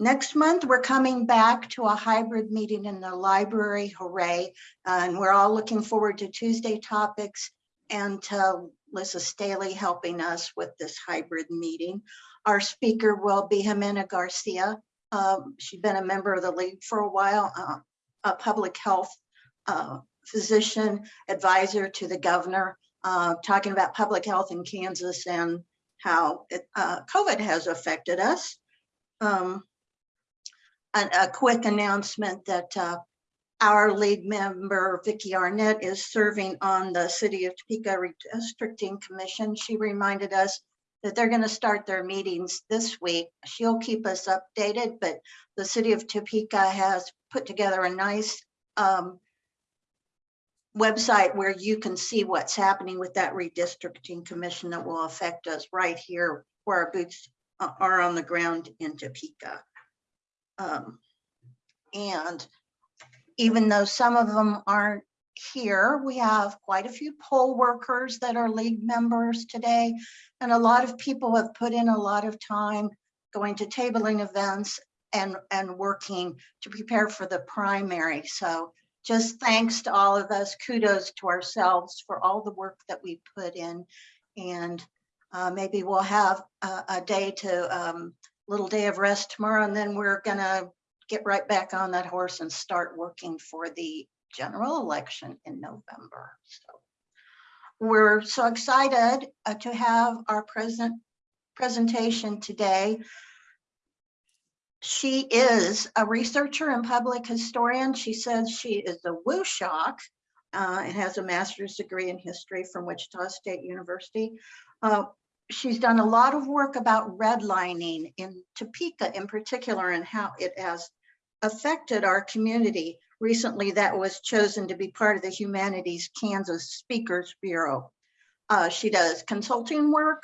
next month, we're coming back to a hybrid meeting in the library, hooray. And we're all looking forward to Tuesday topics and to Lissa Staley helping us with this hybrid meeting. Our speaker will be Jimena Garcia. Um, she's been a member of the league for a while, uh, a public health uh, physician advisor to the governor, uh, talking about public health in Kansas and how it, uh, COVID has affected us. Um, a, a quick announcement that uh, our lead member, Vicki Arnett, is serving on the City of Topeka Redistricting Commission. She reminded us that they're going to start their meetings this week. She'll keep us updated, but the City of Topeka has put together a nice um, website where you can see what's happening with that redistricting commission that will affect us right here where our boots are on the ground in Topeka. Um, and even though some of them aren't here, we have quite a few poll workers that are league members today. And a lot of people have put in a lot of time going to tabling events and, and working to prepare for the primary. So just thanks to all of us, kudos to ourselves for all the work that we put in. And uh, maybe we'll have a, a day to, um, little day of rest tomorrow, and then we're gonna get right back on that horse and start working for the general election in November. So we're so excited uh, to have our present presentation today. She is a researcher and public historian. She says she is a WuShock uh, and has a master's degree in history from Wichita State University. Uh, she's done a lot of work about redlining in Topeka in particular and how it has affected our community. Recently, that was chosen to be part of the Humanities Kansas Speakers Bureau. Uh, she does consulting work,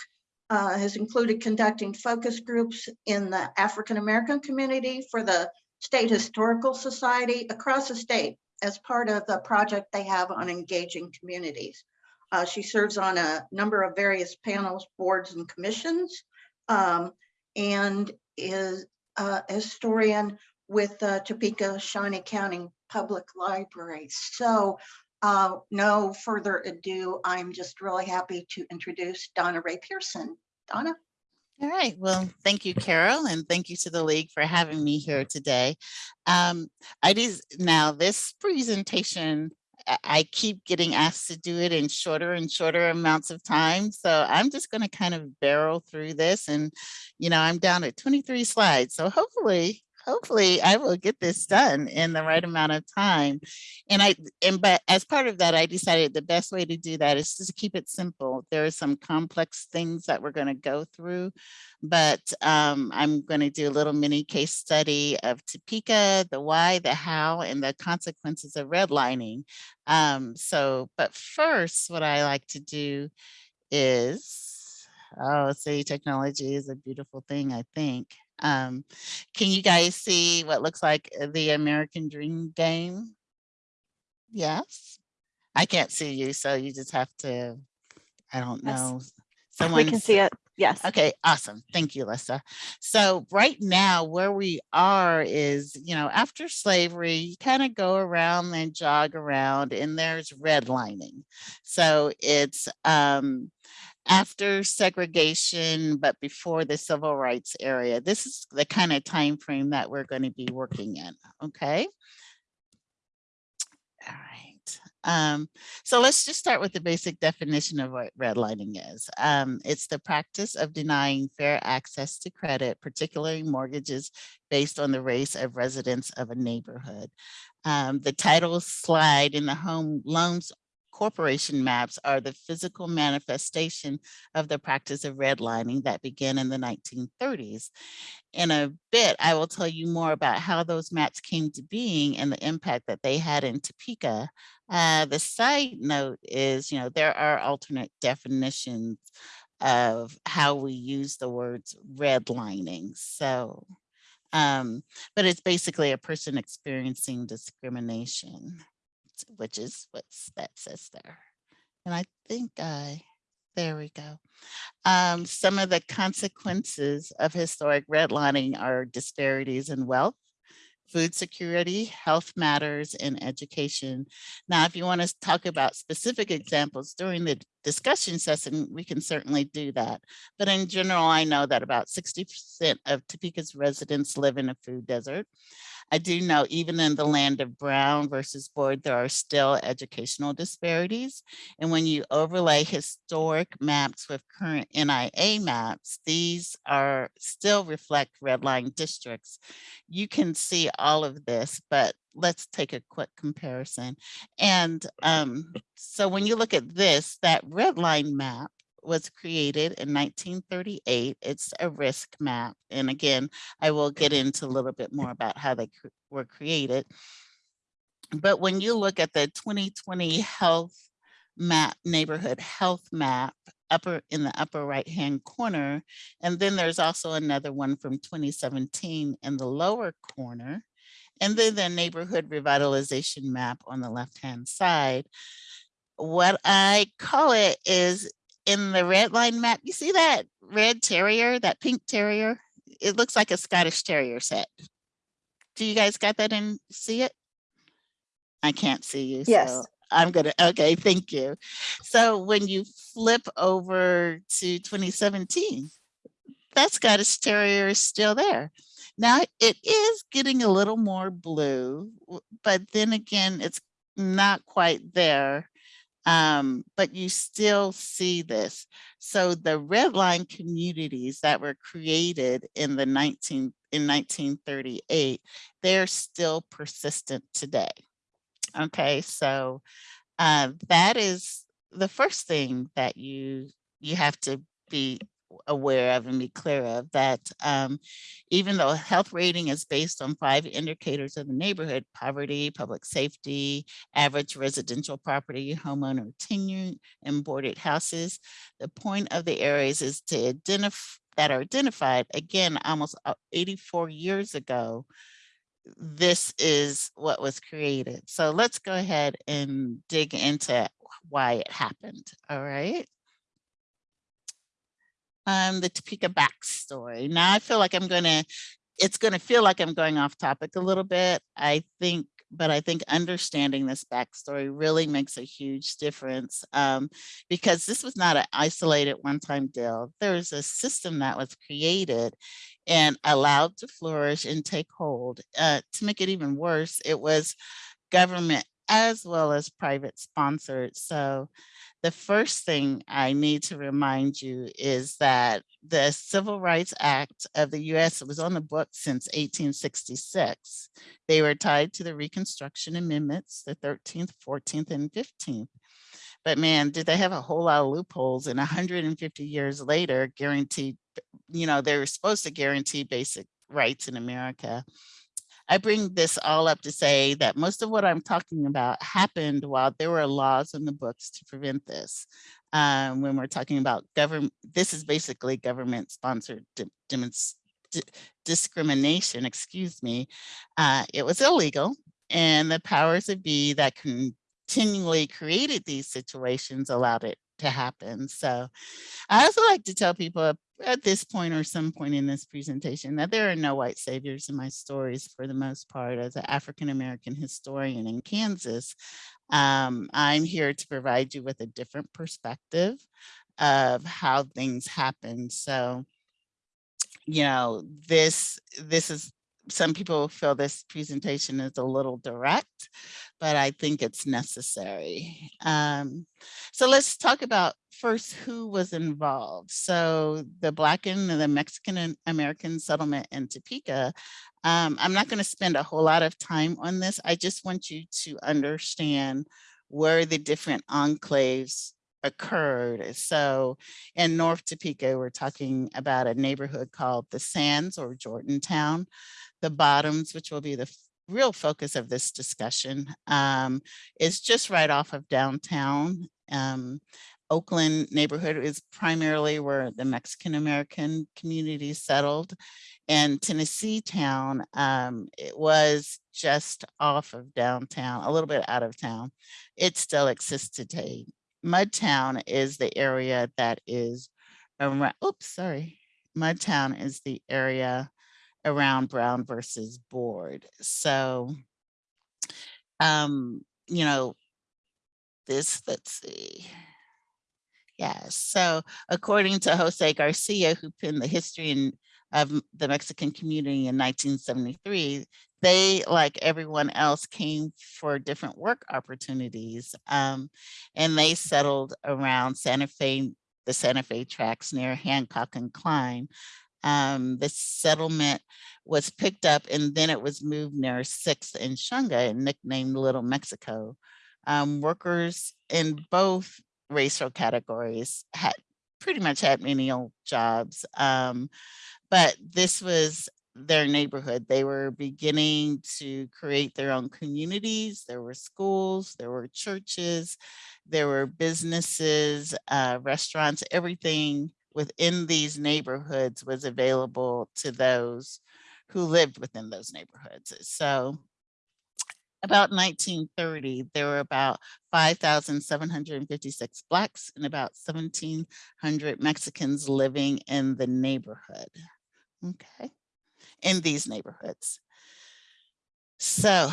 uh, has included conducting focus groups in the African American community for the State Historical Society across the state as part of the project they have on engaging communities. Uh, she serves on a number of various panels, boards, and commissions, um, and is a historian with uh, Topeka Shawnee County Public Library. So uh, no further ado, I'm just really happy to introduce Donna Ray Pearson. Donna? All right. Well, thank you, Carol, and thank you to the League for having me here today. Um, I just, now this presentation I keep getting asked to do it in shorter and shorter amounts of time. So I'm just going to kind of barrel through this and, you know, I'm down at 23 slides. So hopefully hopefully I will get this done in the right amount of time. And I, and but as part of that, I decided the best way to do that is to keep it simple. There are some complex things that we're going to go through, but um, I'm going to do a little mini case study of Topeka, the why, the how, and the consequences of redlining. Um, so, but first, what I like to do is, oh, see, technology is a beautiful thing, I think. Um, can you guys see what looks like uh, the American Dream game? Yes. I can't see you, so you just have to, I don't Yes. know. We can see it. Yes. Okay, awesome. Thank you, Lisa. So right now where we are is, you know, after slavery, you kind of go around and jog around and there's redlining. So it's um, after segregation, but before the civil rights area. This is the kind of time frame that we're going to be working in. Okay. All right. Um, so let's just start with the basic definition of what redlining is. Um, it's the practice of denying fair access to credit, particularly mortgages based on the race of residents of a neighborhood. Um, the title slide in the home loans corporation maps are the physical manifestation of the practice of redlining that began in the 1930s. In a bit, I will tell you more about how those maps came to being and the impact that they had in Topeka. Uh, the side note is, you know, there are alternate definitions of how we use the words redlining. So, um, but it's basically a person experiencing discrimination which is what that says there. And I think I There we go. Um, some of the consequences of historic redlining are disparities in wealth, food security, health matters, and education. Now, if you want to talk about specific examples during the discussion session, we can certainly do that. But in general, I know that about 60% of Topeka's residents live in a food desert. I do know even in the land of Brown versus Board, there are still educational disparities. And when you overlay historic maps with current NIA maps, these are still reflect redline districts. You can see all of this, but let's take a quick comparison. And um, so when you look at this, that red line map was created in 1938. It's a risk map. And again, I will get into a little bit more about how they cr were created. But when you look at the 2020 health map, neighborhood health map, upper in the upper right hand corner, and then there's also another one from 2017 in the lower corner, and then the neighborhood revitalization map on the left hand side. What I call it is in the red line map, you see that red terrier, that pink terrier? It looks like a Scottish terrier set. Do you guys got that and see it? I can't see you. Yes. So I'm gonna, okay, thank you. So when you flip over to 2017, that Scottish terrier is still there. Now it is getting a little more blue, but then again, it's not quite there um, but you still see this. So the red line communities that were created in the 19 in 1938, they're still persistent today. Okay, so uh, that is the first thing that you you have to be aware of and be clear of that um, even though health rating is based on five indicators of the neighborhood, poverty, public safety, average residential property, homeowner tenure, and boarded houses, the point of the areas is to identify that are identified again almost uh, 84 years ago this is what was created. So let's go ahead and dig into why it happened all right um, the Topeka backstory. Now I feel like I'm gonna, it's gonna feel like I'm going off topic a little bit. I think, but I think understanding this backstory really makes a huge difference um, because this was not an isolated one-time deal. There's a system that was created and allowed to flourish and take hold. Uh, to make it even worse, it was government as well as private sponsored. So the first thing I need to remind you is that the Civil Rights Act of the US was on the books since 1866. They were tied to the Reconstruction Amendments, the 13th, 14th, and 15th. But man, did they have a whole lot of loopholes and 150 years later guaranteed, you know, they were supposed to guarantee basic rights in America. I bring this all up to say that most of what I'm talking about happened while there were laws in the books to prevent this. Um, when we're talking about government, this is basically government sponsored discrimination, excuse me. Uh, it was illegal and the powers that be that continually created these situations allowed it to happen. So I also like to tell people at this point or some point in this presentation that there are no white saviors in my stories for the most part as an African-American historian in Kansas. Um, I'm here to provide you with a different perspective of how things happen. So, you know, this, this is some people feel this presentation is a little direct, but I think it's necessary. Um, so let's talk about first who was involved. So the Black and the Mexican American settlement in Topeka. Um, I'm not going to spend a whole lot of time on this. I just want you to understand where the different enclaves occurred. So in North Topeka, we're talking about a neighborhood called the Sands or Jordantown the bottoms, which will be the real focus of this discussion, um, is just right off of downtown. Um, Oakland neighborhood is primarily where the Mexican-American community settled. And Tennessee town, um, it was just off of downtown, a little bit out of town. It still exists today. Mudtown is the area that is around, oops, sorry. Mudtown is the area around Brown versus Board. So, um, you know, this, let's see. Yes, so according to Jose Garcia, who penned the history of the Mexican community in 1973, they, like everyone else, came for different work opportunities. Um, and they settled around Santa Fe, the Santa Fe tracks near Hancock and Klein. Um, the settlement was picked up and then it was moved near Sixth and Shunga and nicknamed Little Mexico. Um, workers in both racial categories had pretty much had menial jobs. Um, but this was their neighborhood. They were beginning to create their own communities. There were schools, there were churches, there were businesses, uh, restaurants, everything within these neighborhoods was available to those who lived within those neighborhoods. So about 1930, there were about 5,756 Blacks and about 1,700 Mexicans living in the neighborhood. Okay, in these neighborhoods. So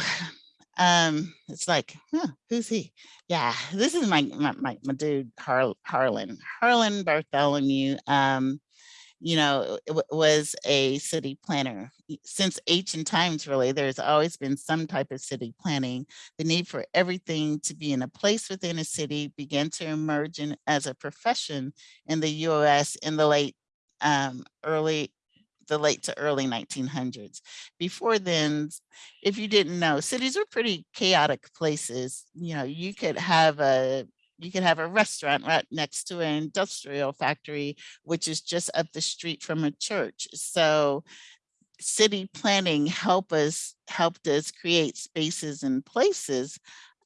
um, it's like, huh, who's he? Yeah, this is my my my, my dude Har Harlan Harlan Bartholomew. Um, you know, was a city planner. Since ancient times, really, there's always been some type of city planning. The need for everything to be in a place within a city began to emerge in, as a profession in the US in the late, um, early, the late to early 1900s. Before then, if you didn't know, cities were pretty chaotic places. You know, you could have a you could have a restaurant right next to an industrial factory, which is just up the street from a church. So city planning help us helped us create spaces and places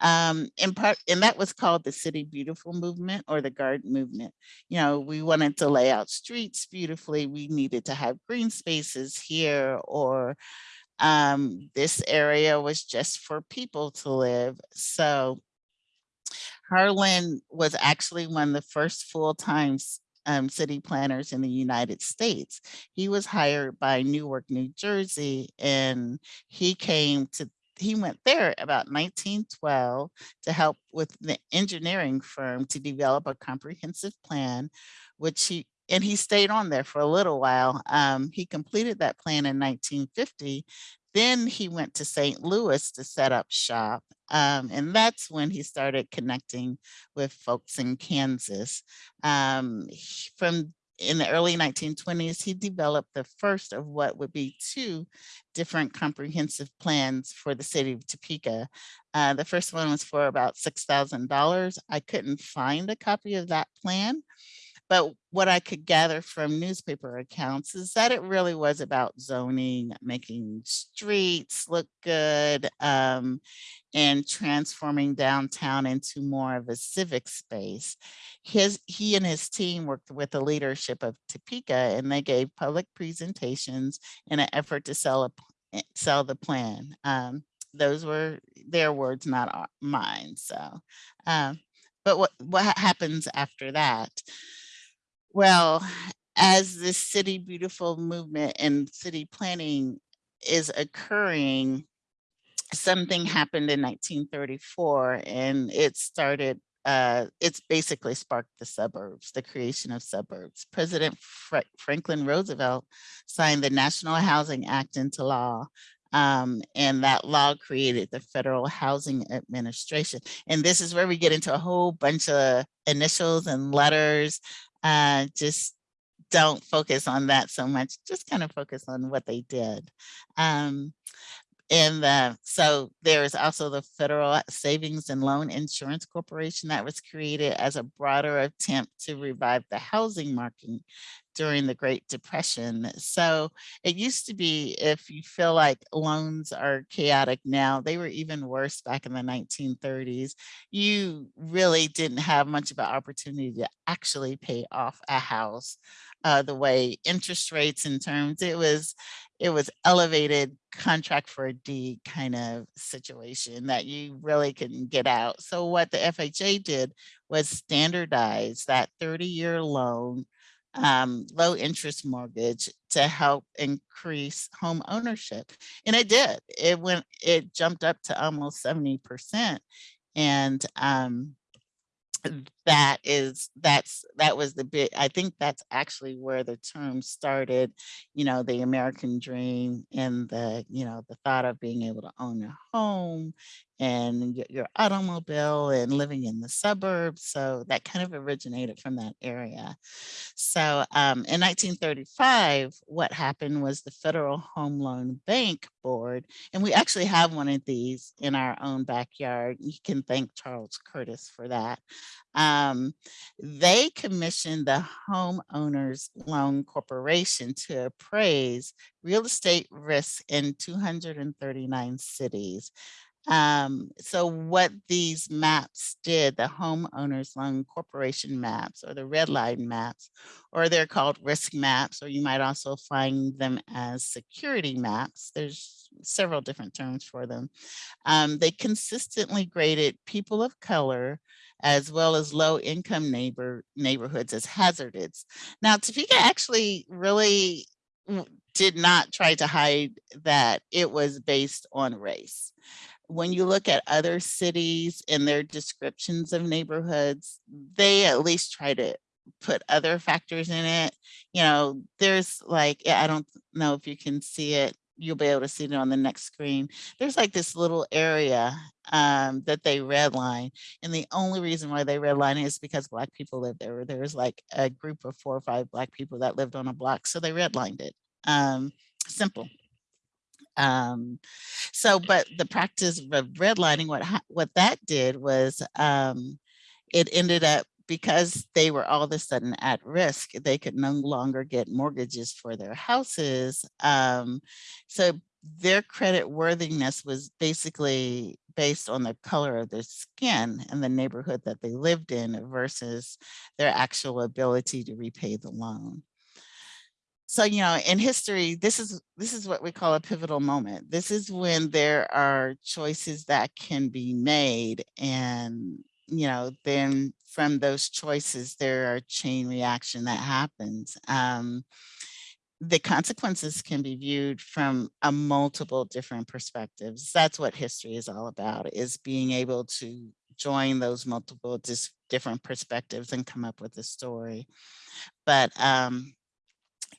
um in part and that was called the city beautiful movement or the garden movement. You know we wanted to lay out streets beautifully. We needed to have green spaces here or um this area was just for people to live. So Harlan was actually one of the first full-time um, city planners in the United States. He was hired by Newark, New Jersey, and he came to, he went there about 1912 to help with the engineering firm to develop a comprehensive plan, which he, and he stayed on there for a little while. Um, he completed that plan in 1950. Then he went to St. Louis to set up shop. Um, and that's when he started connecting with folks in Kansas. Um, from in the early 1920s, he developed the first of what would be two different comprehensive plans for the city of Topeka. Uh, the first one was for about $6,000. I couldn't find a copy of that plan. But what I could gather from newspaper accounts is that it really was about zoning, making streets look good, um, and transforming downtown into more of a civic space. His, he and his team worked with the leadership of Topeka and they gave public presentations in an effort to sell a, eh, sell the plan. Um, those were their words, not mine. So, um, but what, what happens after that? Well, as the city beautiful movement and city planning is occurring, something happened in 1934 and it started uh, it's basically sparked the suburbs, the creation of suburbs. President Fra- Franklin Roosevelt signed the National Housing Act into law. um, and that law created the Federal Housing Administration. And this is where we get into a whole bunch of initials and letters. Uh, just don't focus on that so much. Just kind of focus on what they did. Um, and uh, so there is also the Federal Savings and Loan Insurance Corporation that was created as a broader attempt to revive the housing market during the Great Depression. So it used to be if you feel like loans are chaotic now, they were even worse back in the 1930s. You really didn't have much of an opportunity to actually pay off a house uh, the way interest rates in terms, it was it was elevated contract for a deed kind of situation that you really couldn't get out. So what the FHA did was standardize that 30 year loan um, low interest mortgage to help increase home ownership. And it did. It went, it jumped up to almost 70%. And um, that is that's that was the bit i think that's actually where the term started you know the american dream and the you know the thought of being able to own a home and your, your automobile and living in the suburbs so that kind of originated from that area. So um, in 1935 what happened was the federal home loan bank board and we actually have one of these in our own backyard you can thank charles curtis for that um, they commissioned the homeowners loan corporation to appraise real estate risks in 239 cities um, so what these maps did, the homeowners loan corporation maps or the red line maps, or they're called risk maps, or you might also find them as security maps. There's several different terms for them. Um, they consistently graded people of color as well as low income neighbor neighborhoods as hazardous. Now Topeka actually really did not try to hide that it was based on race when you look at other cities and their descriptions of neighborhoods, they at least try to put other factors in it. You know, there's like, I don't know if you can see it. You'll be able to see it on the next screen. There's like this little area um, that they redline. And the only reason why they redline is because black people live there. There was like a group of four or five black people that lived on a block. So they redlined it. Um, simple. Um, so, but the practice of redlining, what what that did was um, it ended up because they were all of a sudden at risk, they could no longer get mortgages for their houses. Um, so their credit worthiness was basically based on the color of their skin and the neighborhood that they lived in versus their actual ability to repay the loan so you know in history this is this is what we call a pivotal moment this is when there are choices that can be made and you know then from those choices there are chain reaction that happens um, the consequences can be viewed from a multiple different perspectives. That's what history is all about is being able to join those multiple different perspectives and come up with a story. But um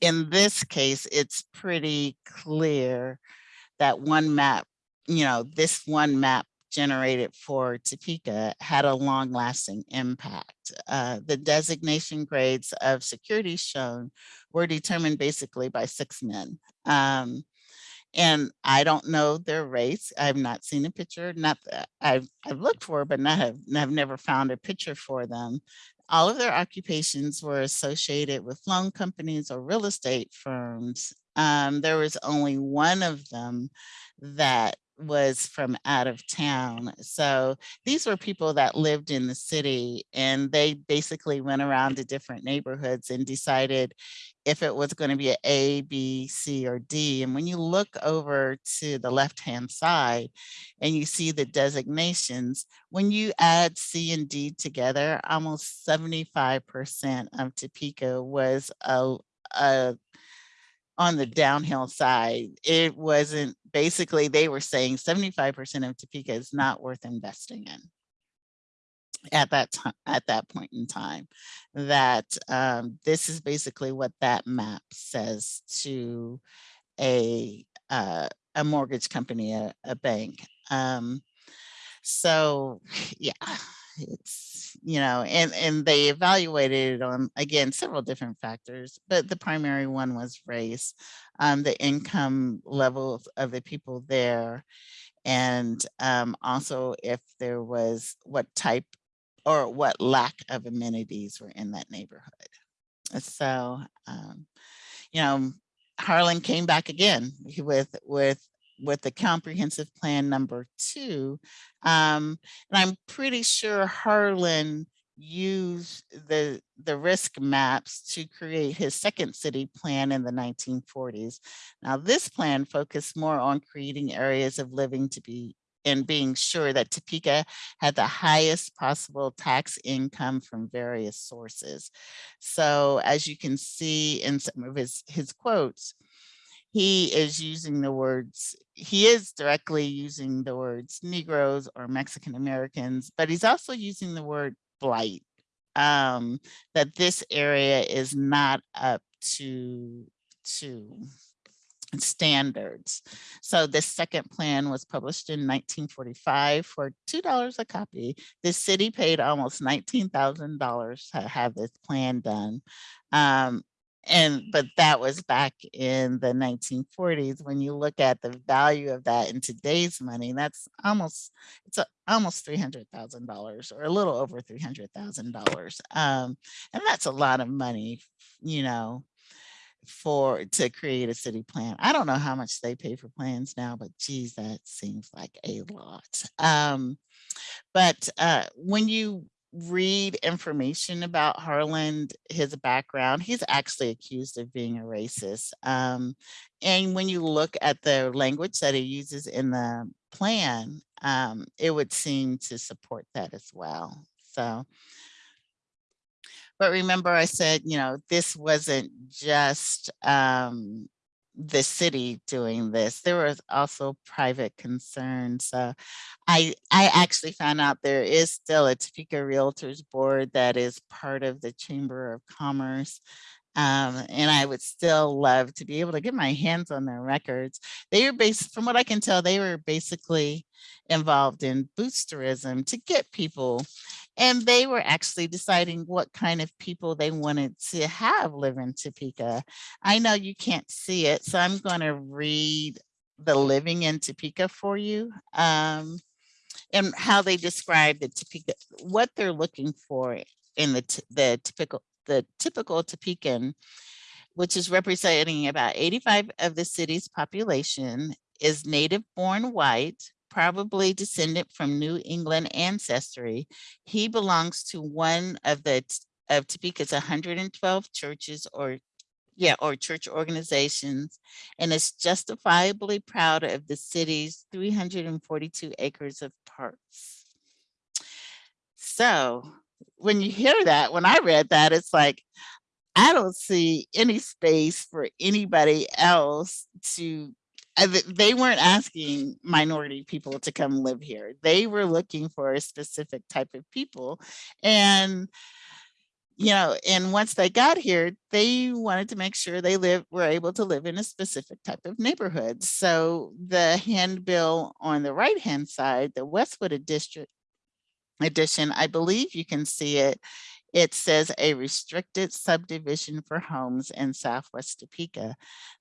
in this case, it's pretty clear that one map, you know, this one map generated for Topeka had a long lasting impact. Uh, the designation grades of security shown were determined basically by six men. Um, and I don't know their race. I've not seen a picture, not I've, I've looked for, but not have, have never found a picture for them all of their occupations were associated with loan companies or real estate firms. Um, there was only one of them that was from out of town. So these were people that lived in the city and they basically went around to different neighborhoods and decided if it was going to be A, B, C, or D. And when you look over to the left-hand side and you see the designations, when you add C and D together, almost 75% of Topeka was a, a on the downhill side. It wasn't basically they were saying 75% of Topeka is not worth investing in at that time at that point in time that um, this is basically what that map says to a uh, a mortgage company a, a bank um, so yeah it's you know and and they evaluated it on again several different factors but the primary one was race um, the income level of the people there and um, also if there was what type or what lack of amenities were in that neighborhood. So, um, you know, Harlan came back again with with with the comprehensive plan number two. Um, and I'm pretty sure Harlan used the the risk maps to create his second city plan in the 1940s. Now this plan focused more on creating areas of living to be and being sure that Topeka had the highest possible tax income from various sources. So as you can see in some of his, his quotes, he is using the words, he is directly using the words Negroes or Mexican Americans, but he's also using the word blight, um, that this area is not up to, to standards. So this second plan was published in 1945 for $2 a copy. The city paid almost $19,000 to have this plan done. Um, and but that was back in the 1940s when you look at the value of that in today's money that's almost it's a, almost $300,000 or a little over $300,000 um and that's a lot of money you know for to create a city plan. I don't know how much they pay for plans now, but geez, that seems like a lot. Um, but uh, when you read information about Harlan, his background, he's actually accused of being a racist. Um, and when you look at the language that he uses in the plan, um, it would seem to support that as well. So but remember I said, you know, this wasn't just um, the city doing this. There was also private concerns. Uh, I, I actually found out there is still a Topeka Realtors Board that is part of the Chamber of Commerce. Um, and I would still love to be able to get my hands on their records. They were based, from what I can tell, they were basically involved in boosterism to get people and they were actually deciding what kind of people they wanted to have live in Topeka. I know you can't see it, so I'm going to read the living in Topeka for you um, and how they describe the Topeka, what they're looking for in the, the typical the typical Topekan, which is representing about 85 of the city's population, is native born white, probably descendant from New England ancestry. He belongs to one of the of Topeka's 112 churches or yeah, or church organizations, and is justifiably proud of the city's 342 acres of parks. So when you hear that, when I read that, it's like, I don't see any space for anybody else to Uh, they weren't asking minority people to come live here. They were looking for a specific type of people. And, you know, and once they got here, they wanted to make sure they live were able to live in a specific type of neighborhood. So the handbill on the right hand side, the Westwood district edition, I believe you can see it it says a restricted subdivision for homes in Southwest Topeka.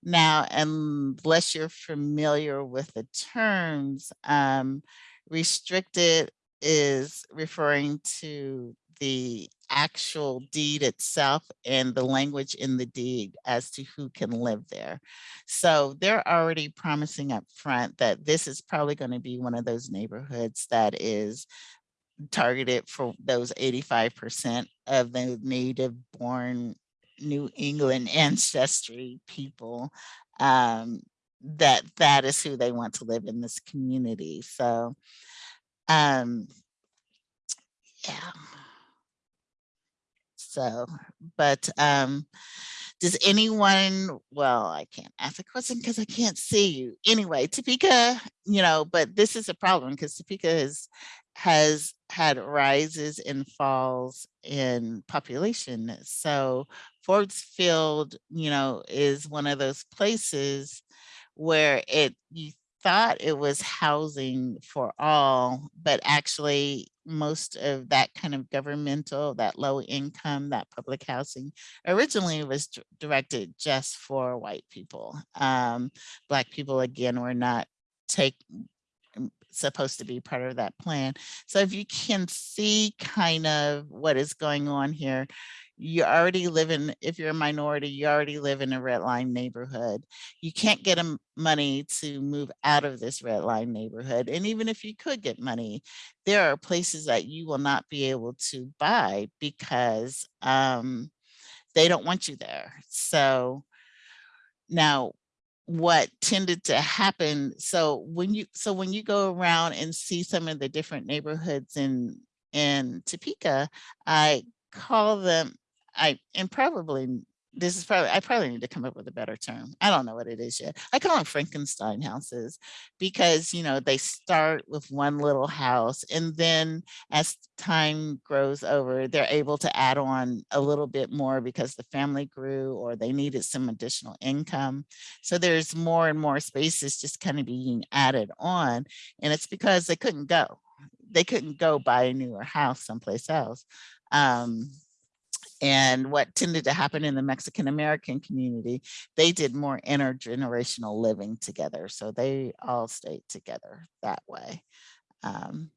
Now, unless you're familiar with the terms, um, restricted is referring to the actual deed itself and the language in the deed as to who can live there. So they're already promising up front that this is probably going to be one of those neighborhoods that is targeted for those 85% of the native born New England ancestry people um, that that is who they want to live in this community. So um, yeah. So, but um, does anyone, well, I can't ask a question because I can't see you. Anyway, Topeka, you know, but this is a problem because Topeka is has had rises and falls in population. So Forbes Field, you know, is one of those places where it you thought it was housing for all, but actually most of that kind of governmental, that low income, that public housing originally was directed just for white people. Um, Black people, again, were not take supposed to be part of that plan. So if you can see kind of what is going on here, you already live in, if you're a minority, you already live in a red line neighborhood. You can't get money to move out of this red line neighborhood. And even if you could get money, there are places that you will not be able to buy because um, they don't want you there. So now what tended to happen, so when you so when you go around and see some of the different neighborhoods in in Topeka, I call them I and probably this is probably I probably need to come up with a better term. I don't know what it is yet. I call them Frankenstein houses because you know they start with one little house and then as time grows over, they're able to add on a little bit more because the family grew or they needed some additional income. So there's more and more spaces just kind of being added on. And it's because they couldn't go. They couldn't go buy a newer house someplace else. Um, and what tended to happen in the Mexican American community, they did more intergenerational living together. So they all stayed together that way. Um,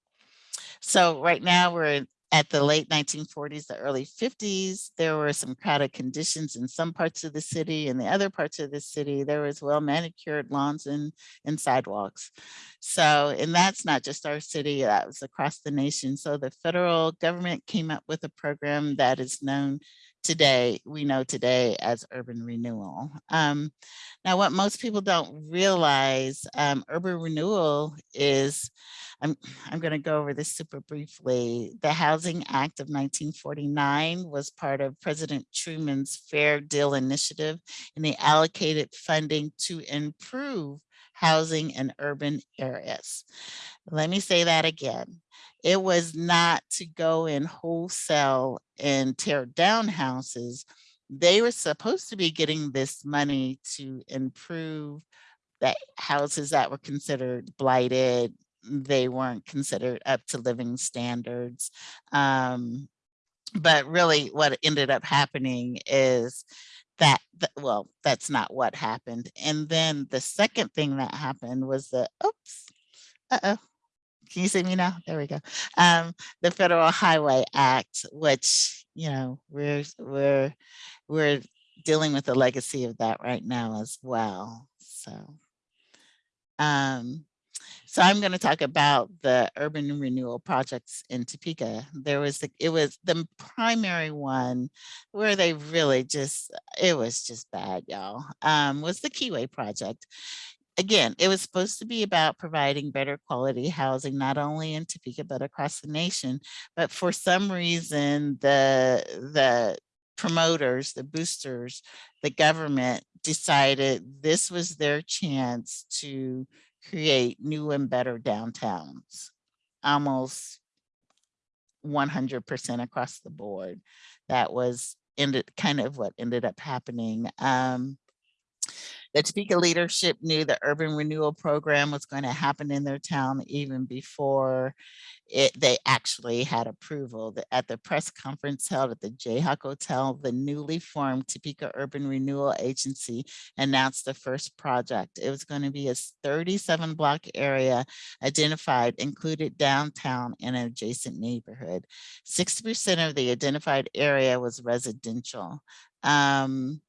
so right now we're at the late 1940s, the early 50s, there were some crowded conditions in some parts of the city and the other parts of the city, there was well manicured lawns and, and sidewalks. So, and that's not just our city, that was across the nation. So the federal government came up with a program that is known today, we know today as urban renewal. Um, now, what most people don't realize, um, urban renewal is, I'm, I'm going to go over this super briefly. The Housing Act of 1949 was part of President Truman's Fair Deal Initiative, and they allocated funding to improve housing in urban areas. Let me say that again. It was not to go in wholesale and tear down houses. They were supposed to be getting this money to improve the houses that were considered blighted. They weren't considered up to living standards. Um, but really what ended up happening is that, th- well, that's not what happened. And then the second thing that happened was the, oops, uh-oh, can you see me now? There we go. Um, the Federal Highway Act, which, you know, we're, we're, we're dealing with the legacy of that right now as well. So, um, so I'm going to talk about the urban renewal projects in Topeka. There was the, it was the primary one where they really just, it was just bad, y'all, um, was the Keyway project. Again, it was supposed to be about providing better quality housing, not only in Topeka, but across the nation. But for some reason, the, the promoters, the boosters, the government decided this was their chance to create new and better downtowns, almost 100% across the board. That was ended kind of what ended up happening. Um, the Topeka leadership knew the urban renewal program was going to happen in their town even before it, they actually had approval. At the press conference held at the Jayhawk Hotel, the newly formed Topeka Urban Renewal Agency announced the first project. It was going to be a 37 block area identified, included downtown and an adjacent neighborhood. 60% of the identified area was residential. Um,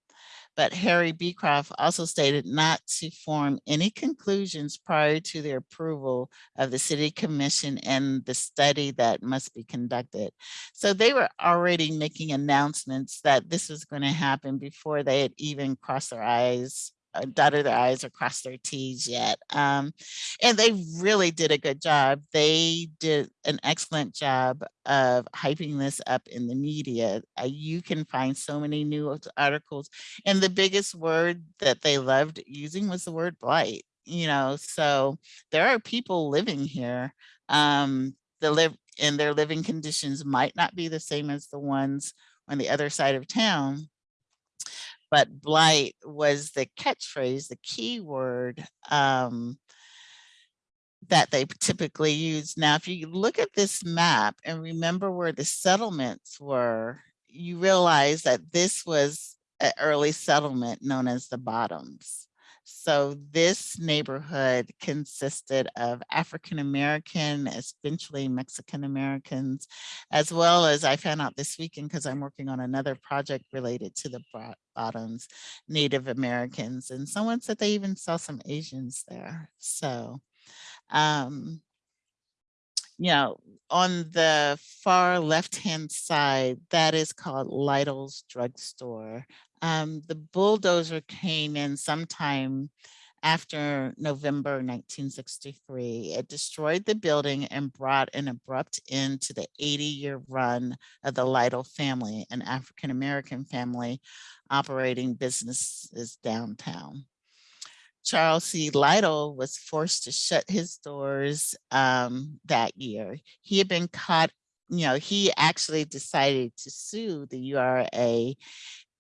but Harry Beecroft also stated not to form any conclusions prior to the approval of the city commission and the study that must be conducted. So they were already making announcements that this was going to happen before they had even crossed their eyes dotted their I's or crossed their T's yet. Um, and they really did a good job. They did an excellent job of hyping this up in the media. Uh, you can find so many new articles. And the biggest word that they loved using was the word blight. You know, so there are people living here. Um, the live and their living conditions might not be the same as the ones on the other side of town, but blight was the catchphrase, the key word um, that they typically use. Now, if you look at this map and remember where the settlements were, you realize that this was an early settlement known as the Bottoms. So this neighborhood consisted of African American, eventually Mexican Americans, as well as I found out this weekend because I'm working on another project related to the bottoms, Native Americans, and someone said they even saw some Asians there. So, um, you know, on the far left-hand side, that is called Lytle's Drugstore. Um, the bulldozer came in sometime after November 1963. It destroyed the building and brought an abrupt end to the 80-year run of the Lytle family, an African-American family operating businesses downtown. Charles C. Lytle was forced to shut his doors um, that year. He had been caught, you know, he actually decided to sue the URA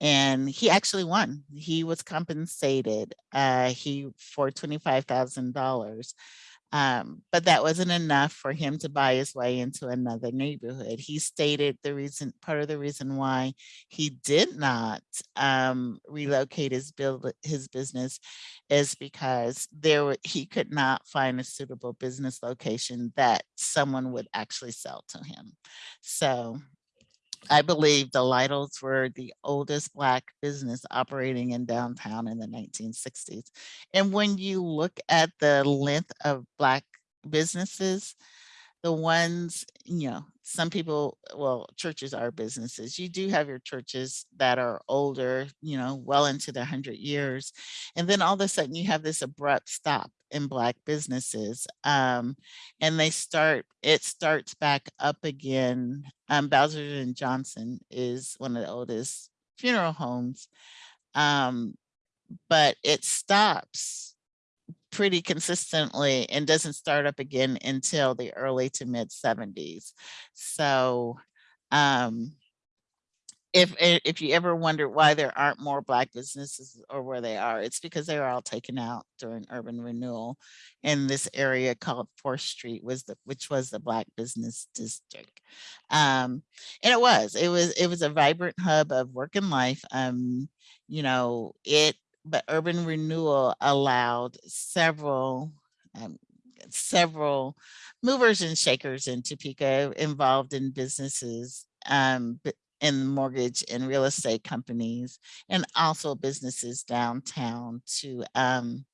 and he actually won. He was compensated uh, he for $25,000. Um, but that wasn't enough for him to buy his way into another neighborhood. He stated the reason, part of the reason why he did not um, relocate his build his business is because there wa- he could not find a suitable business location that someone would actually sell to him. So I believe the Lytles were the oldest Black business operating in downtown in the 1960s. And when you look at the length of Black businesses, the ones, you know, some people, well, churches are businesses. You do have your churches that are older, you know, well into their hundred years. And then all of a sudden you have this abrupt stop in Black businesses. Um, and they start, it starts back up again. Um, Bowser and Johnson is one of the oldest funeral homes. Um, but it stops pretty consistently and doesn't start up again until the early to mid 70s. So um, if if you ever wonder why there aren't more black businesses or where they are, it's because they were all taken out during urban renewal. And this area called Fourth Street was the which was the black business district. Um, and it was, it was, it was a vibrant hub of work and life. Um, you know, it but urban renewal allowed several um, several movers and shakers in Topeka involved in businesses um, in mortgage and real estate companies and also businesses downtown to um,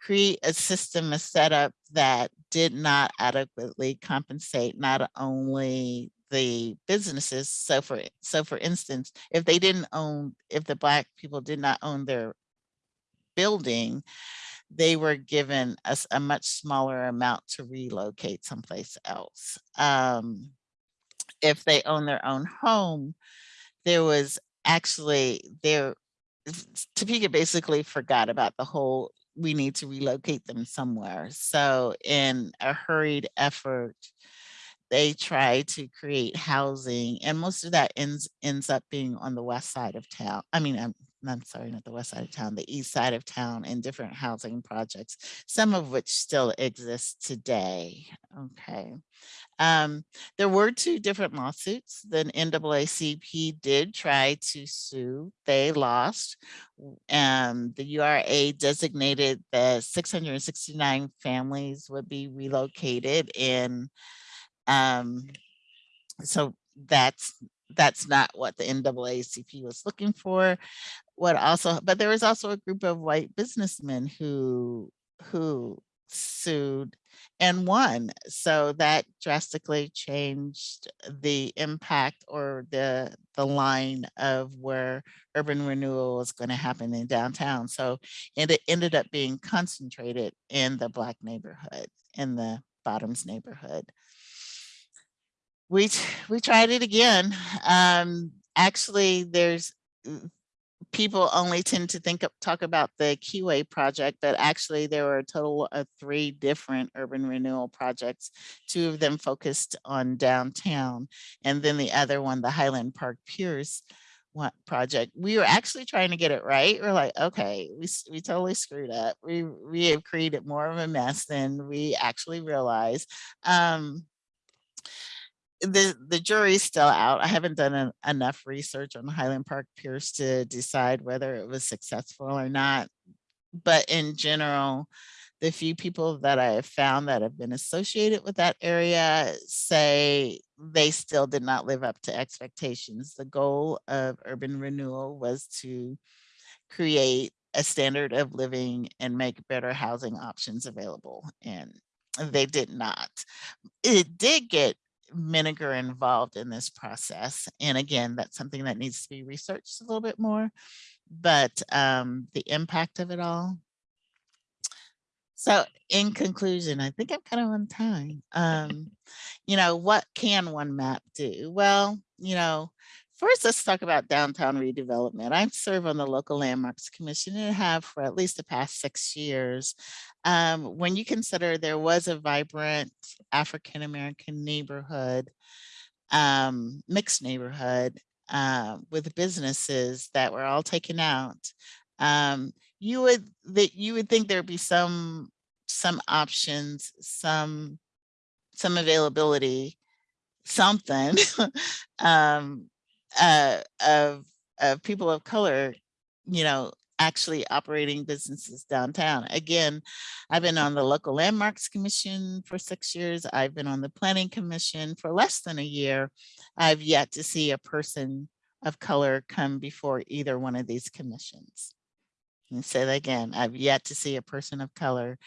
create a system, a setup that did not adequately compensate not only the businesses. So for so for instance, if they didn't own, if the black people did not own their building, they were given a much smaller amount to relocate someplace else. Um, if they own their own home, there was actually there Topeka basically forgot about the whole we need to relocate them somewhere. So in a hurried effort, they try to create housing and most of that ends ends up being on the west side of town. I mean, I'm, I'm sorry, not the west side of town, the east side of town in different housing projects, some of which still exist today. Okay. Um, there were two different lawsuits. The NAACP did try to sue. They lost. Um, the URA designated the 669 families would be relocated and um, so that's that's not what the NAACP was looking for. What also, but there was also a group of white businessmen who who sued and won. So that drastically changed the impact or the the line of where urban renewal was going to happen in downtown. So and it ended up being concentrated in the black neighborhood, in the bottoms neighborhood we we tried it again. Um, actually, there's mm, people only tend to think talk about the Keyway project, but actually there were a total of three different urban renewal projects. Two of them focused on downtown, and then the other one, the Highland Park Pierce one project. We were actually trying to get it right. We're like, okay, we we totally screwed up. We we have created more of a mess than we actually realized. Um, the the jury's still out. I haven't done en- enough research on Highland Park Pierce to decide whether it was successful or not. but in general, the few people that I have found that have been associated with that area say they still did not live up to expectations. The goal of urban renewal was to create a standard of living and make better housing options available. And they did not. It did get Menninger involved in this process. And again, that's something that needs to be researched a little bit more, but um, the impact of it all. So in conclusion, I think I'm kind of on time. Um, you know, what can one map do? Well, you know, First, let's talk about downtown redevelopment. I serve on the local landmarks commission and have for at least the past six years. Um, when you consider there was a vibrant African-American neighborhood, um, mixed neighborhood uh, with businesses that were all taken out, um, you would that you would think there'd be some some options, some some availability, something um, uh, of, of people of color, you know, actually operating businesses downtown. Again, I've been on the local landmarks commission for six years. I've been on the planning commission for less than a year. I've yet to see a person of color come before either one of these commissions. And say that again, I've yet to see a person of color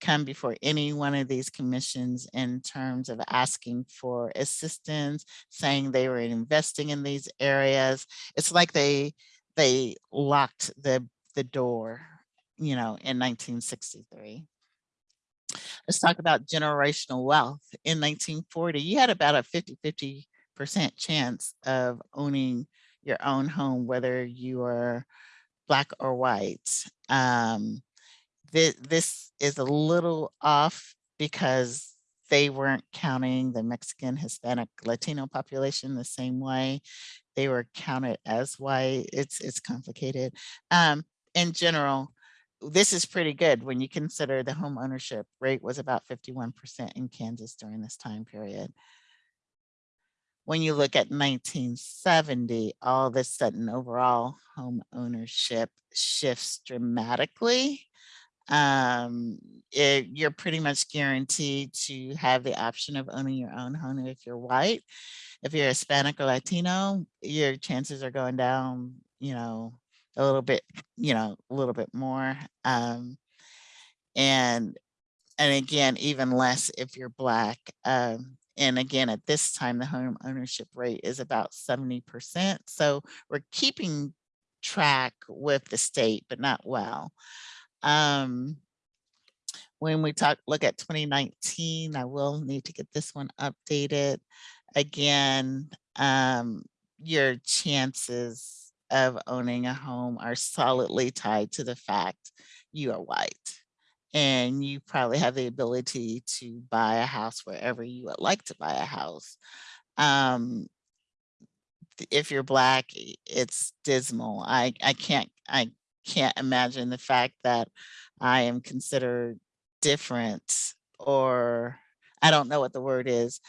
come before any one of these commissions in terms of asking for assistance, saying they were investing in these areas. It's like they they locked the, the door, you know, in 1963. Let's talk about generational wealth. In 1940, you had about a 50-50% chance of owning your own home, whether you were black or white. Um, th this is a little off because they weren't counting the Mexican, Hispanic, Latino population the same way. They were counted as white. It's it's complicated. Um, in general, this is pretty good when you consider the home ownership rate was about 51% in Kansas during this time period. When you look at 1970, all of a sudden overall home ownership shifts dramatically um, it, you're pretty much guaranteed to have the option of owning your own home if you're white. If you're Hispanic or Latino, your chances are going down, you know, a little bit, you know, a little bit more. Um, and, and again, even less if you're black. Um, and again, at this time, the home ownership rate is about 70%. So we're keeping track with the state, but not well. Um, when we talk, look at 2019, I will need to get this one updated. Again, um, your chances of owning a home are solidly tied to the fact you are white and you probably have the ability to buy a house wherever you would like to buy a house. Um, if you're black, it's dismal. I, I can't, I can't imagine the fact that I am considered different or I don't know what the word is,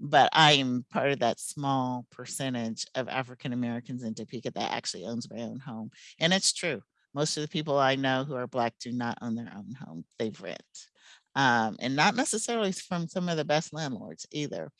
but I am part of that small percentage of African Americans in Topeka that actually owns my own home. And it's true. Most of the people I know who are Black do not own their own home, they rent. Um, and not necessarily from some of the best landlords either.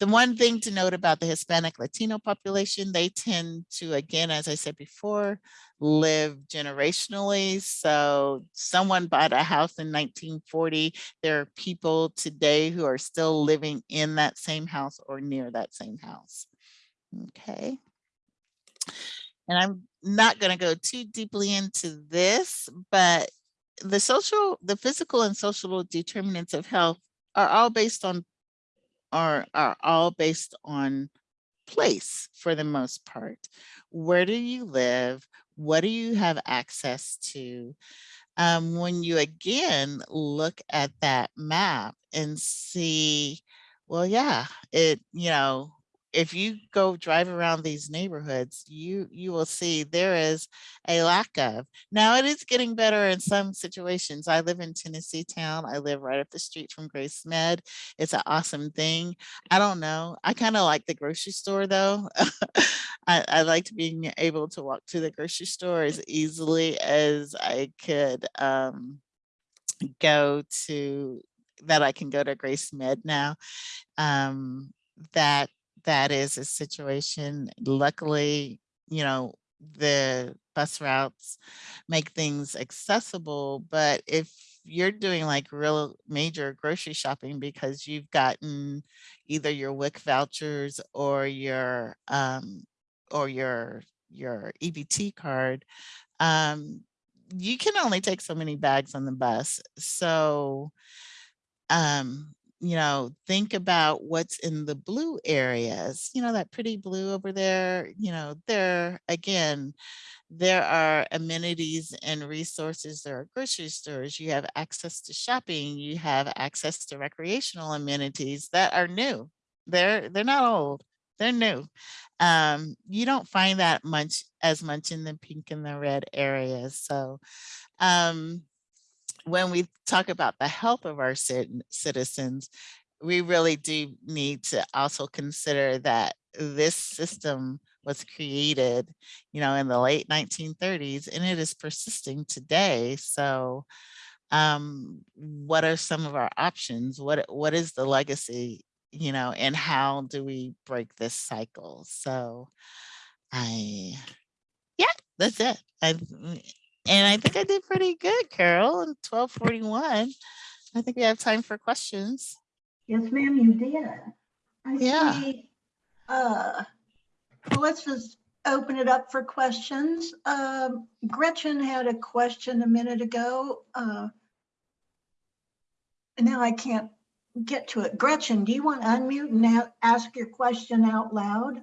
The one thing to note about the Hispanic Latino population, they tend to, again, as I said before, live generationally. So someone bought a house in 1940. There are people today who are still living in that same house or near that same house. Okay. And I'm not going to go too deeply into this, but the social, the physical and social determinants of health are all based on are are all based on place for the most part. Where do you live? What do you have access to? Um, when you again look at that map and see, well, yeah, it, you know, if you go drive around these neighborhoods, you you will see there is a lack of. Now it is getting better in some situations. I live in Tennessee town. I live right up the street from Grace Med. It's an awesome thing. I don't know. I kind of like the grocery store though. I, I liked being able to walk to the grocery store as easily as I could um, go to that I can go to Grace Med now. Um, that that is a situation. Luckily, you know, the bus routes make things accessible, but if you're doing like real major grocery shopping because you've gotten either your WIC vouchers or your um, or your your EBT card, um, you can only take so many bags on the bus. So, um, you know, think about what's in the blue areas, you know, that pretty blue over there, you know, there again, there are amenities and resources. There are grocery stores. You have access to shopping. You have access to recreational amenities that are new. They're they're not old. They're new. Um, you don't find that much as much in the pink and the red areas. So um, when we talk about the health of our citizens, we really do need to also consider that this system was created, you know, in the late 1930s and it is persisting today. So um, what are some of our options? What What is the legacy, you know, and how do we break this cycle? So I, yeah, that's it. I, and I think I did pretty good, Carol, in 1241. I think we have time for questions. Yes, ma'am, you did. I Yeah. see, Uh, well, let's just open it up for questions. Um, Gretchen had a question a minute ago. Uh, and Now I can't get to it. Gretchen, do you want to unmute and ask your question out loud?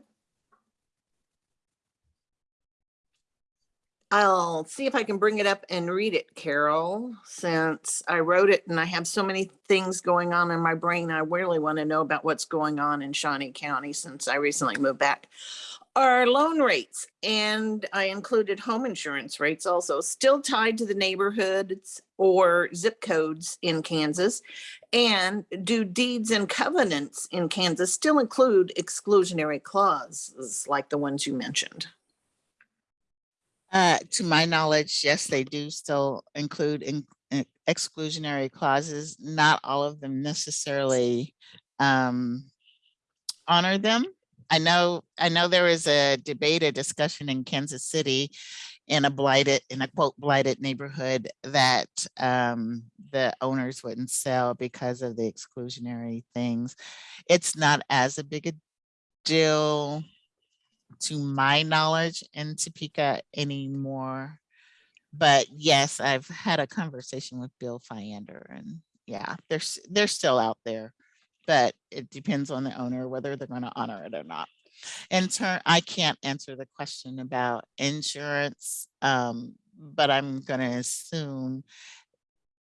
I'll see if I can bring it up and read it, Carol, since I wrote it and I have so many things going on in my brain. I really want to know about what's going on in Shawnee County since I recently moved back. Our loan rates, and I included home insurance rates also, still tied to the neighborhoods or zip codes in Kansas. And do deeds and covenants in Kansas still include exclusionary clauses like the ones you mentioned? Uh, to my knowledge, yes, they do still include in, in exclusionary clauses. Not all of them necessarily um, honor them. I know, I know there was a debate, a discussion in Kansas City in a blighted, in a quote blighted neighborhood that um, the owners wouldn't sell because of the exclusionary things. It's not as a big a deal to my knowledge in Topeka anymore. But yes, I've had a conversation with Bill Fiander and yeah, they're, they're still out there. But it depends on the owner whether they're going to honor it or not. In turn, I can't answer the question about insurance, um, but I'm going to assume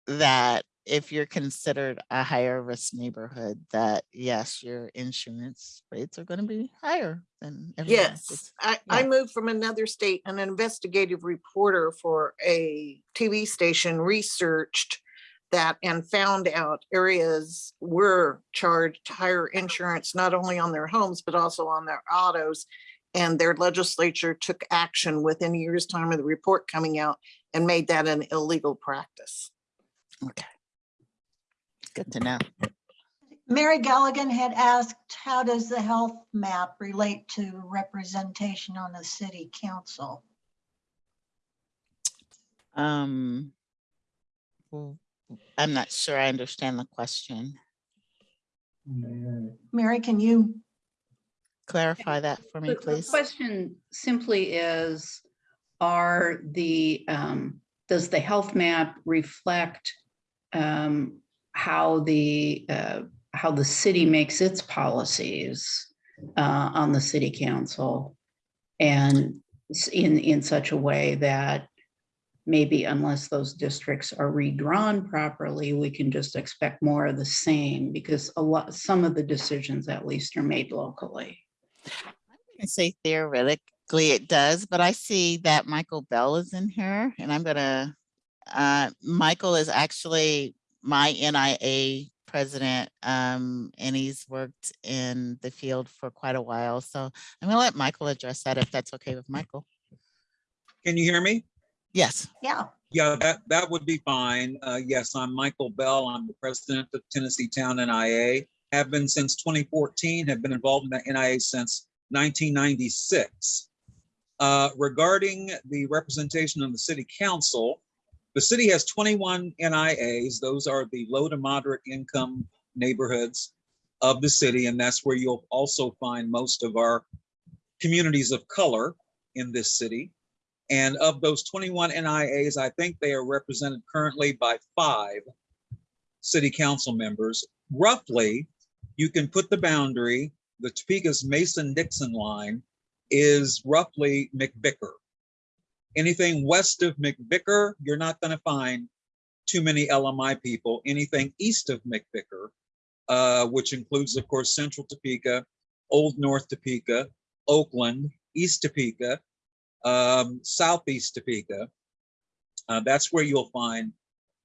that if you're considered a higher risk neighborhood, that yes, your insurance rates are going to be higher than. Yes, I, I yeah. moved from another state. An investigative reporter for a TV station researched that and found out areas were charged higher insurance, not only on their homes, but also on their autos. And their legislature took action within a year's time of the report coming out and made that an illegal practice. Okay. Good to know. Mary Galligan had asked, how does the health map relate to representation on the city council? Um, well, I'm not sure I understand the question. Mary, can you, Clarify that for me, The- the please. Question simply is, are the, um, does the health map reflect um, how the, uh, how the city makes its policies uh, on the city council? And in, in such a way that maybe unless those districts are redrawn properly, we can just expect more of the same because a lot, some of the decisions at least are made locally. I'm gonna say theoretically it does, but I see that Michael Bell is in here and I'm gonna, uh, Michael is actually my NIA president, um, and he's worked in the field for quite a while. So I'm gonna let Michael address that if that's okay with Michael. Can you hear me? Yes, Yeah, Yeah, that, that would be fine. Uh, yes, I'm Michael Bell. I'm the president of Tennessee Town NIA. Have been since 2014, have been involved in the NIA since 1996. Uh, regarding the representation of the city council, the city has 21 NIAs. Those are the low to moderate income neighborhoods of the city, and that's where you'll also find most of our communities of color in this city. And of those 21 NIAs, I think they are represented currently by five city council members. Roughly, you can put the boundary, the Topeka's Mason-Dixon line is roughly MacVicar. Anything west of MacVicar, you're not going to find too many LMI people. Anything east of MacVicar, uh, which includes, of course, Central Topeka, Old North Topeka, Oakland, East Topeka, um, southeast Topeka. Uh, that's where you'll find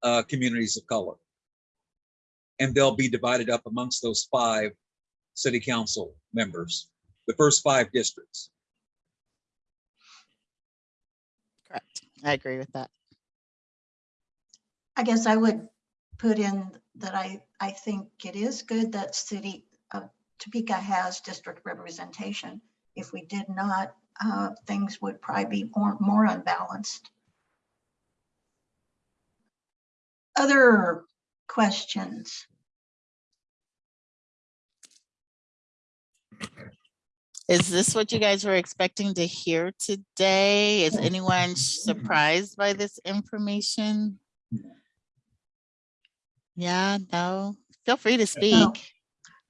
uh, communities of color. And they'll be divided up amongst those five city council members, the first five districts. Correct. I agree with that. I guess I would put in that I, I think it is good that city of Topeka has district representation. If we did not, uh, things would probably be more, more unbalanced. Other questions? Is this what you guys were expecting to hear today? Is anyone mm-hmm. surprised by this information? Yeah, no, feel free to speak.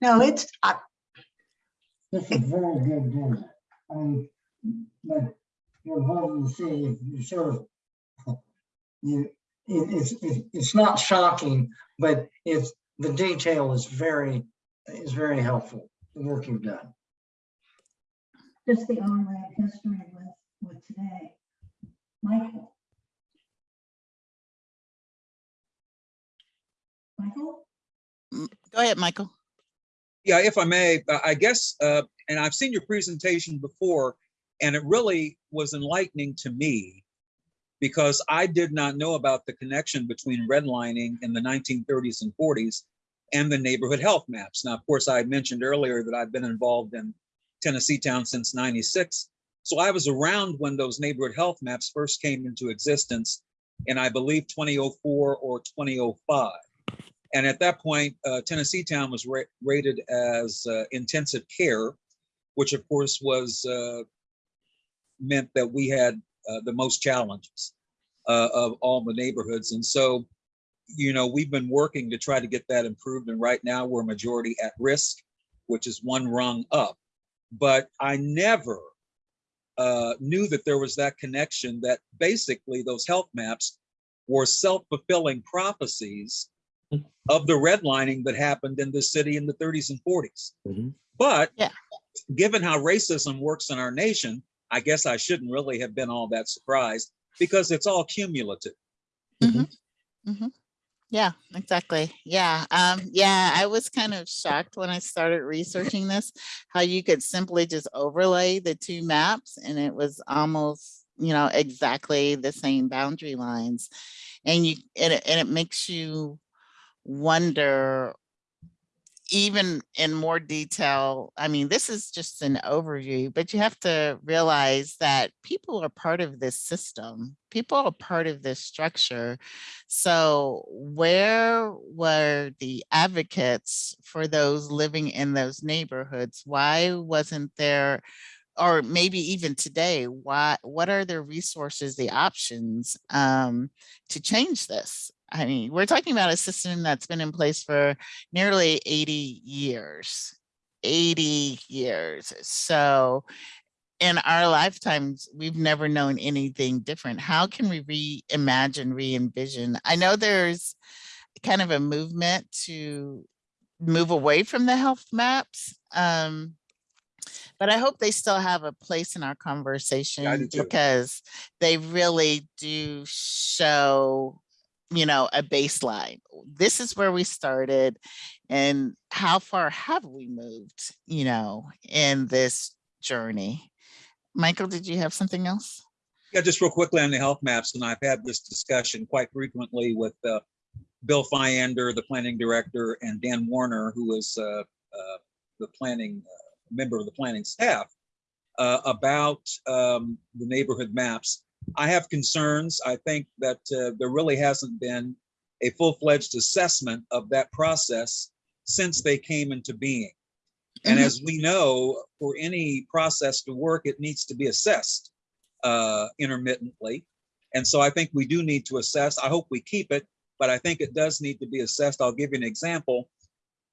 No, it's, I, This is very good news. I mean, but you're involved in the city, you sort of, you, it, it's, it- it's not shocking, but it's, the detail is very, is very helpful, the work you've done. Just the on-ramp history with, with today. Michael? Michael? Go ahead, Michael. Yeah, if I may, uh, I guess, uh, and I've seen your presentation before, and it really was enlightening to me because I did not know about the connection between redlining in the 1930s and 40s and the neighborhood health maps. Now, of course, I had mentioned earlier that I've been involved in Tennessee Town since 96. So I was around when those neighborhood health maps first came into existence in, I believe, 2004 or 2005. And at that point, uh, Tennessee Town was ra- rated as uh, intensive care, which of course was uh, meant that we had uh, the most challenges uh, of all the neighborhoods. And so, you know, we've been working to try to get that improved. And right now we're majority at risk, which is one rung up. But I never uh, knew that there was that connection that basically those health maps were self-fulfilling prophecies of the redlining that happened in the city in the 30s and 40s. Mhm. But Yeah. given how racism works in our nation, I guess I shouldn't really have been all that surprised because it's all cumulative. Yeah, exactly. Yeah. Um, yeah, I was kind of shocked when I started researching this, how you could simply just overlay the two maps and it was almost, you know, exactly the same boundary lines. And you, and and it makes you wonder even in more detail, I mean, this is just an overview, but you have to realize that people are part of this system. People are part of this structure. So where were the advocates for those living in those neighborhoods? Why wasn't there, or maybe even today, why, what are the resources, the options um, to change this? I mean, we're talking about a system that's been in place for nearly 80 years, 80 years. So in our lifetimes, we've never known anything different. How can we reimagine, re-envision? I know there's kind of a movement to move away from the health maps. Um, But I hope they still have a place in our conversation too. because they really do show, you know, a baseline. This is where we started and how far have we moved, you know, in this journey? Michael, did you have something else? Yeah, just real quickly on the health maps, and I've had this discussion quite frequently with uh, Bill Fiander, the planning director, and Dan Warner, who is uh, uh, the planning, uh, member of the planning staff, uh, about um, the neighborhood maps. I have concerns. I think that uh, there really hasn't been a full-fledged assessment of that process since they came into being. And Mhm. as we know, for any process to work, it needs to be assessed uh, intermittently. And so I think we do need to assess. I hope we keep it, but I think it does need to be assessed. I'll give you an example.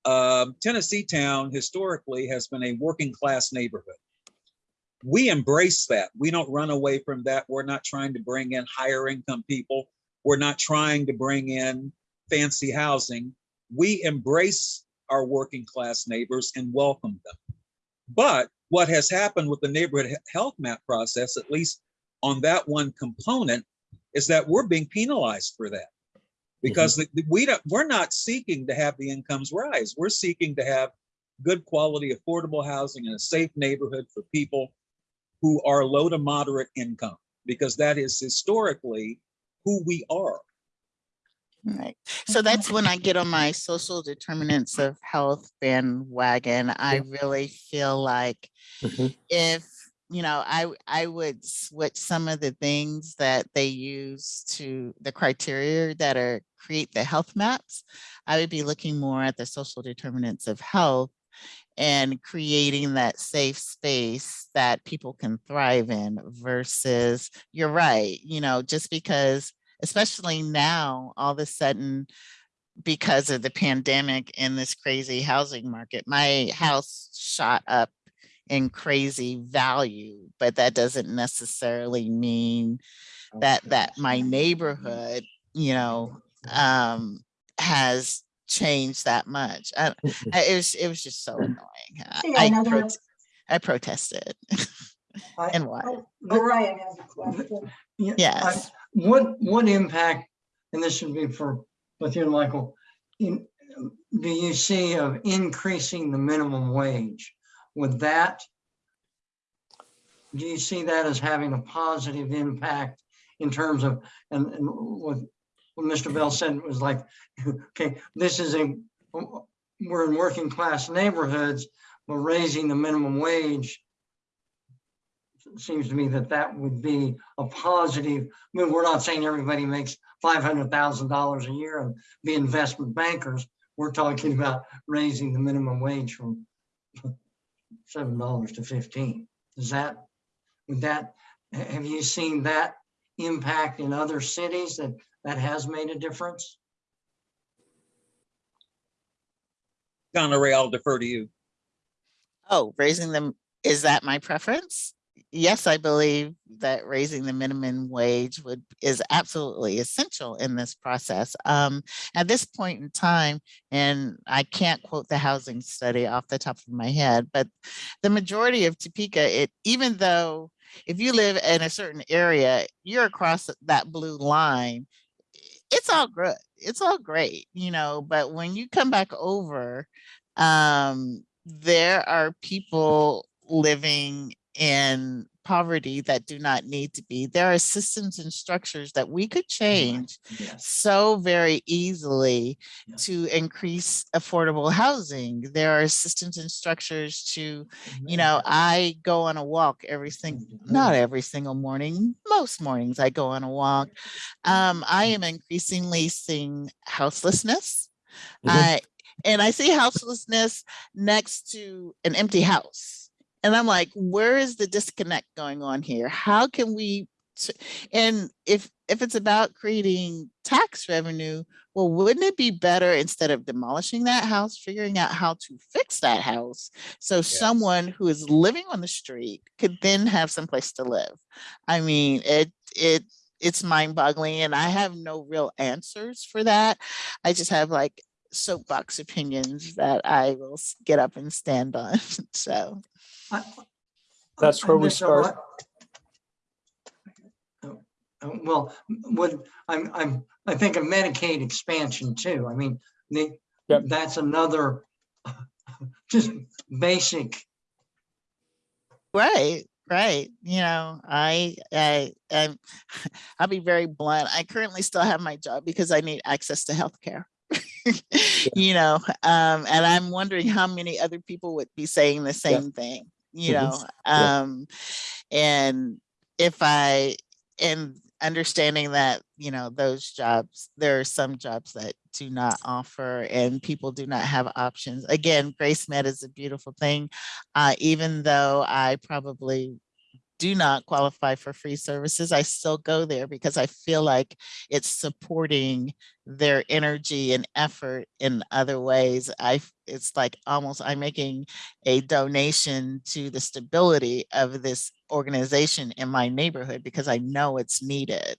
Um, Tennessee Town historically has been a working class neighborhood. We embrace that. We don't run away from that. We're not trying to bring in higher income people. We're not trying to bring in fancy housing. We embrace our working class neighbors and welcome them. But what has happened with the neighborhood health map process, at least on that one component, is that we're being penalized for that. Because mm-hmm. the- the- we don't, we're not seeking to have the incomes rise. We're seeking to have good quality, affordable housing in a safe neighborhood for people who are low to moderate income, because that is historically who we are. Right. So that's when I get on my social determinants of health bandwagon. I really feel like Mhm. if, you know, I I would switch some of the things that they use to the criteria that are create the health maps. I would be looking more at the social determinants of health and creating that safe space that people can thrive in versus, you're right, you know, just because especially now, all of a sudden, because of the pandemic and this crazy housing market, my house shot up in crazy value, but that doesn't necessarily mean that that my neighborhood, you know, um, has changed that much. I, mm-hmm. I- it was it was just so mm. annoying. I- See, I, another- prot- I protested I- and why? Oh, Ryan has a question. Yeah, I- Yes. What, what impact, and this should be for both you and Michael, in, do you see of increasing the minimum wage? Would that, do you see that as having a positive impact in terms of, and, and what, what Mr. Bell said was like, okay, this is a, we're in working class neighborhoods, but raising the minimum wage seems to me that that would be a positive. Mean, we're not saying everybody makes five hundred thousand dollars a year and be investment bankers. We're talking about raising the minimum wage from seven dollars to fifteen. Is that, would that, have you seen that impact in other cities that that has made a difference? Donna Ray, I'll defer to you. Oh, raising them, is that my preference? Yes, I believe that raising the minimum wage would, is absolutely essential in this process. Um, at this point in time, and I can't quote the housing study off the top of my head, but the majority of Topeka, it, even though if you live in a certain area, you're across that blue line, it's all good. It's all great, you know, but when you come back over, um, there are people living in poverty that do not need to be. There are systems and structures that we could change Yes. so very easily Yeah. to increase affordable housing. There are systems and structures to, you know, I go on a walk every single, not every single morning, most mornings I go on a walk. Um, I am increasingly seeing houselessness. Mhm. I, and I see houselessness next to an empty house. And I'm like, where is the disconnect going on here? How can we, and if, if it's about creating tax revenue, well, wouldn't it be better instead of demolishing that house, figuring out how to fix that house? So someone who is living on the street could then have some place to live. I mean, it, it, it's mind boggling and I have no real answers for that. I just have like soapbox opinions that I will get up and stand on. So, uh, That's where we start. what- Oh, oh, Well, what, I'm, I'm, I think of Medicaid expansion too. I mean, they, Yep. that's another just basic, Right, right. You know, I, I, I'm, I'll be very blunt. I currently still have my job because I need access to healthcare. You know, um, and I'm wondering how many other people would be saying the same thing, you Mhm. know, Yeah. um, and if I, and understanding that, you know, those jobs, there are some jobs that do not offer and people do not have options. Again, Grace Med is a beautiful thing. Uh, even though I probably do not qualify for free services, I still go there because I feel like it's supporting their energy and effort in other ways. I it's like almost I'm making a donation to the stability of this organization in my neighborhood because I know it's needed.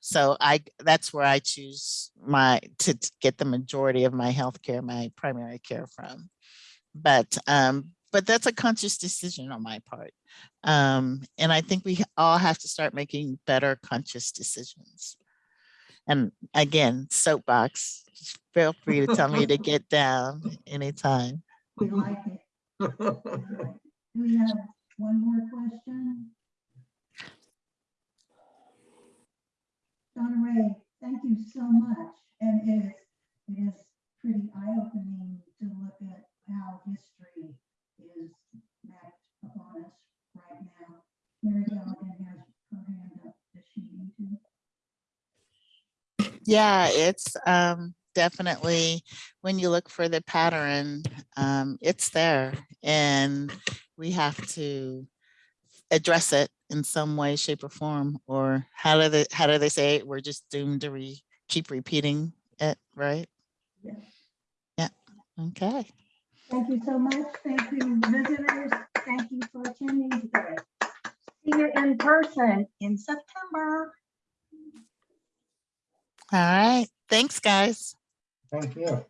So I, that's where I choose my, to get the majority of my healthcare, my primary care from. But, um, but that's a conscious decision on my part. Um, and I think we all have to start making better conscious decisions. And again, soapbox, just feel free to tell me to get down anytime. We like it. Do we have one more question? Donna Ray, thank you so much. And it is, it is pretty eye-opening to look at how history is mapped upon us right now. Mary has her hand up. Does she need to? Yeah, it's um, definitely, when you look for the pattern, um, it's there. And we have to address it in some way, shape or form, or how do they, how do they say it? We're just doomed to re, keep repeating it, right? Yeah. Yeah, okay. Thank you so much. Thank you, visitors. Thank you for attending today. See you in person in September. All right, thanks, guys. thank you.